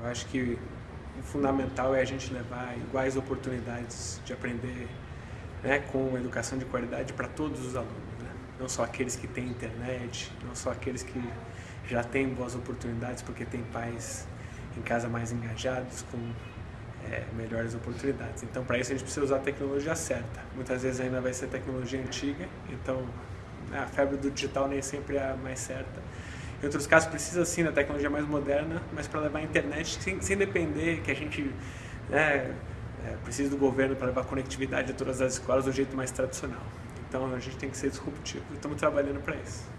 Eu acho que o fundamental é a gente levar iguais oportunidades de aprender né, com educação de qualidade para todos os alunos. Né? Não só aqueles que têm internet, não só aqueles que já têm boas oportunidades porque têm pais em casa mais engajados, com é, melhores oportunidades. Então, para isso, a gente precisa usar a tecnologia certa. Muitas vezes ainda vai ser tecnologia antiga, então a febre do digital nem sempre é a mais certa. Em outros casos, precisa sim da tecnologia mais moderna, mas para levar a internet sem, sem depender que a gente né, é, precisa do governo para levar conectividade a todas as escolas do jeito mais tradicional. Então, a gente tem que ser disruptivo estamos trabalhando para isso.